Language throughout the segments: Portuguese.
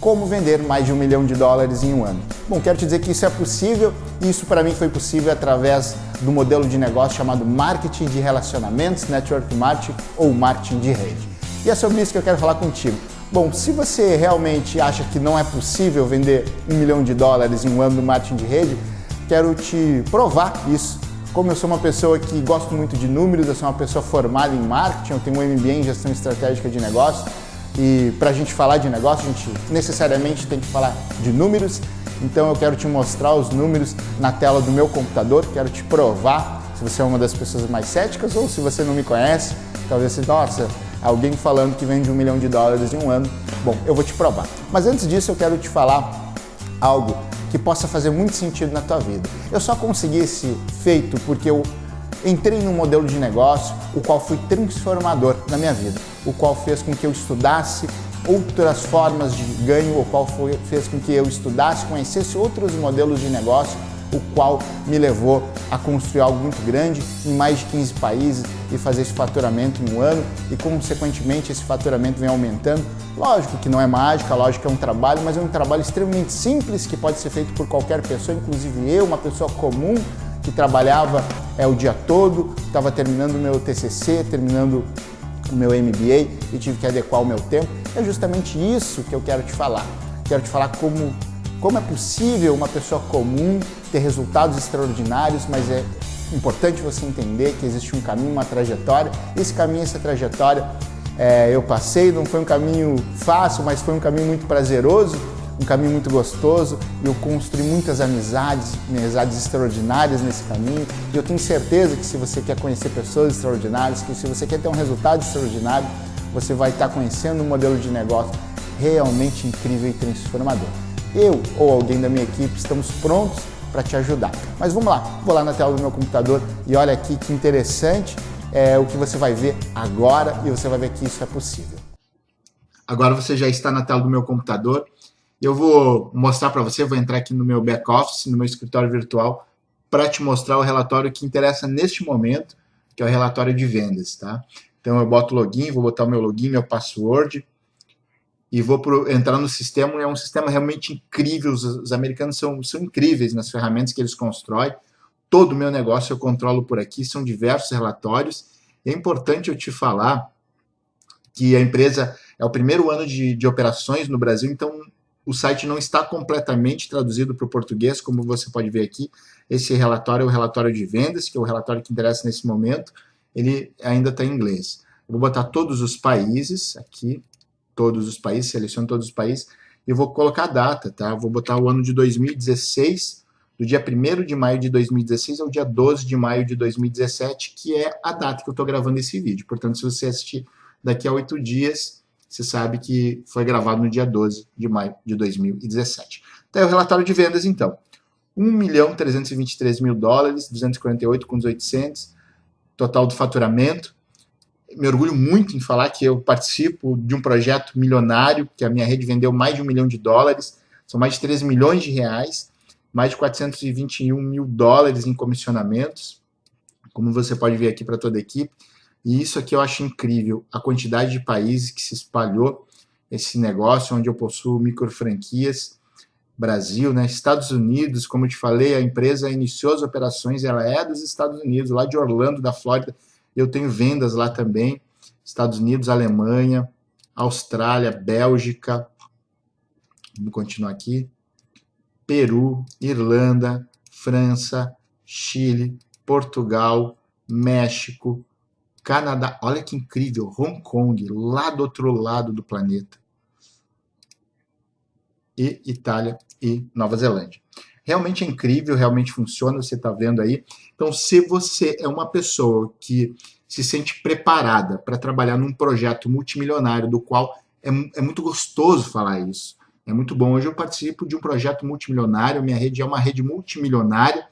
como vender mais de um milhão de dólares em um ano. Bom, quero te dizer que isso é possível e isso para mim foi possível através do modelo de negócio chamado marketing de relacionamentos, network marketing ou marketing de rede. E é sobre isso que eu quero falar contigo. Bom, se você realmente acha que não é possível vender um milhão de dólares em um ano no marketing de rede, quero te provar isso. Como eu sou uma pessoa que gosto muito de números, eu sou uma pessoa formada em marketing, eu tenho um MBA em gestão estratégica de negócio e para a gente falar de negócio, a gente necessariamente tem que falar de números. Então eu quero te mostrar os números na tela do meu computador, quero te provar se você é uma das pessoas mais céticas ou se você não me conhece, talvez você, nossa, alguém falando que vende um milhão de dólares em um ano. Bom, eu vou te provar. Mas antes disso eu quero te falar algo que possa fazer muito sentido na tua vida. Eu só consegui esse feito porque eu entrei num modelo de negócio o qual foi transformador na minha vida, o qual fez com que eu estudasse outras formas de ganho, o qual foi, fez com que eu estudasse, conhecesse outros modelos de negócio o qual me levou a construir algo muito grande em mais de 15 países e fazer esse faturamento em um ano e, consequentemente, esse faturamento vem aumentando. Lógico que não é mágica, lógico que é um trabalho, mas é um trabalho extremamente simples que pode ser feito por qualquer pessoa, inclusive eu, uma pessoa comum que trabalhava é, o dia todo, estava terminando o meu TCC, terminando o meu MBA e tive que adequar o meu tempo. É justamente isso que eu quero te falar. Quero te falar como como é possível uma pessoa comum ter resultados extraordinários, mas é importante você entender que existe um caminho, uma trajetória. Esse caminho, essa trajetória, é, eu passei, não foi um caminho fácil, mas foi um caminho muito prazeroso, um caminho muito gostoso. Eu construí muitas amizades, amizades extraordinárias nesse caminho. E eu tenho certeza que se você quer conhecer pessoas extraordinárias, que se você quer ter um resultado extraordinário, você vai estar conhecendo um modelo de negócio realmente incrível e transformador eu ou alguém da minha equipe estamos prontos para te ajudar. Mas vamos lá, vou lá na tela do meu computador e olha aqui que interessante é o que você vai ver agora e você vai ver que isso é possível. Agora você já está na tela do meu computador. Eu vou mostrar para você, vou entrar aqui no meu back-office, no meu escritório virtual, para te mostrar o relatório que interessa neste momento, que é o relatório de vendas, tá? Então eu boto login, vou botar o meu login, meu password, e vou pro, entrar no sistema, é um sistema realmente incrível, os, os, americanos são, são incríveis nas ferramentas que eles constroem, todo o meu negócio eu controlo por aqui, são diversos relatórios, é importante eu te falar que a empresa é o primeiro ano de, de operações no Brasil, então o site não está completamente traduzido para o português, como você pode ver aqui, esse relatório é o relatório de vendas, que é o relatório que interessa nesse momento, ele ainda está em inglês. Eu vou botar todos os países aqui, todos os países, seleciono todos os países, e vou colocar a data, tá? Vou botar o ano de 2016, do dia 1 de maio de 2016 ao dia 12 de maio de 2017, que é a data que eu estou gravando esse vídeo. Portanto, se você assistir daqui a oito dias, você sabe que foi gravado no dia 12 de maio de 2017. Então, é o relatório de vendas, então. 1 milhão 323 mil dólares, 248 com os 800, total do faturamento, me orgulho muito em falar que eu participo de um projeto milionário, que a minha rede vendeu mais de um milhão de dólares, são mais de 13 milhões de reais, mais de 421 mil dólares em comissionamentos, como você pode ver aqui para toda a equipe. E isso aqui eu acho incrível, a quantidade de países que se espalhou esse negócio, onde eu possuo micro franquias, Brasil, né? Estados Unidos, como eu te falei, a empresa iniciou as operações, ela é dos Estados Unidos, lá de Orlando, da Flórida, eu tenho vendas lá também, Estados Unidos, Alemanha, Austrália, Bélgica, vamos continuar aqui, Peru, Irlanda, França, Chile, Portugal, México, Canadá, olha que incrível, Hong Kong, lá do outro lado do planeta, e Itália e Nova Zelândia. Realmente é incrível, realmente funciona, você está vendo aí. Então, se você é uma pessoa que se sente preparada para trabalhar num projeto multimilionário, do qual é, é muito gostoso falar isso, é muito bom. Hoje eu participo de um projeto multimilionário, minha rede é uma rede multimilionária,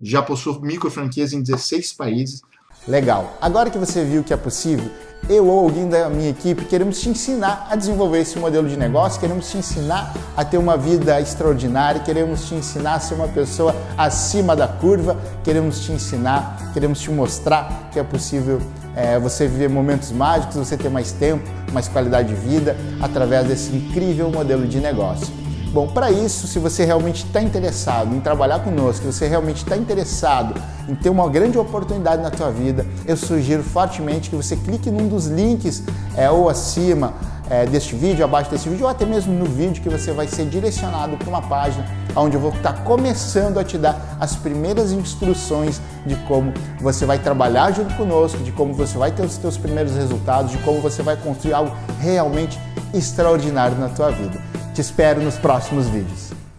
já possuo micro franquias em 16 países, Legal. Agora que você viu que é possível, eu ou alguém da minha equipe queremos te ensinar a desenvolver esse modelo de negócio, queremos te ensinar a ter uma vida extraordinária, queremos te ensinar a ser uma pessoa acima da curva, queremos te ensinar, queremos te mostrar que é possível é, você viver momentos mágicos, você ter mais tempo, mais qualidade de vida através desse incrível modelo de negócio. Bom, para isso, se você realmente está interessado em trabalhar conosco, se você realmente está interessado em ter uma grande oportunidade na tua vida, eu sugiro fortemente que você clique num dos links é, ou acima é, deste vídeo, abaixo desse vídeo, ou até mesmo no vídeo que você vai ser direcionado para uma página onde eu vou estar tá começando a te dar as primeiras instruções de como você vai trabalhar junto conosco, de como você vai ter os seus primeiros resultados, de como você vai construir algo realmente extraordinário na tua vida. Te espero nos próximos vídeos.